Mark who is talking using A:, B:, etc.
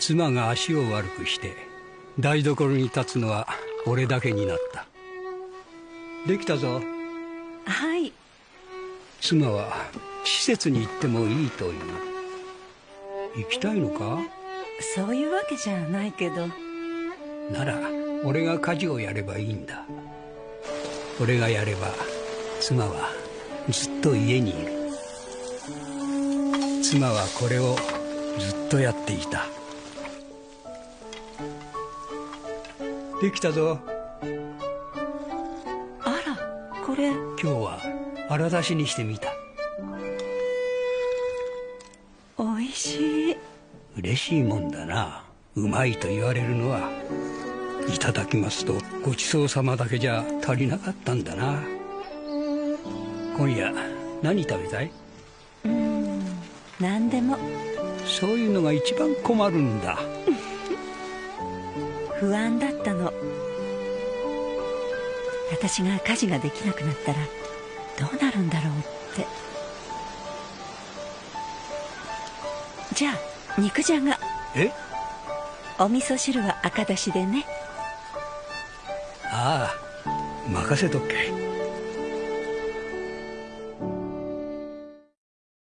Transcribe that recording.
A: 妻が足を悪くして台所に立つのは俺だけになった。できたぞ。
B: はい。
A: 妻は施設に行ってもいいという。行きたいのか？
B: そういうわけじゃないけど。
A: なら俺が家事をやればいいんだ。俺がやれば妻はずっと家にいる。妻はこれをずっとやっていたできたぞ。
B: あらこれ。
A: 今日は荒出しにしてみた。
B: おいしい。
A: 嬉しいもんだな。うまいと言われるのはいただきますとごちそうさまだけじゃ足りなかったんだな。今夜何食べたい？
B: うん何でも。
A: そういうのが一番困るんだ
B: 不安だったの。私が家事ができなくなったらどうなるんだろうって。じゃあ肉じゃが。
A: え？
B: お味噌汁は赤だしでね。
A: ああ任せとけ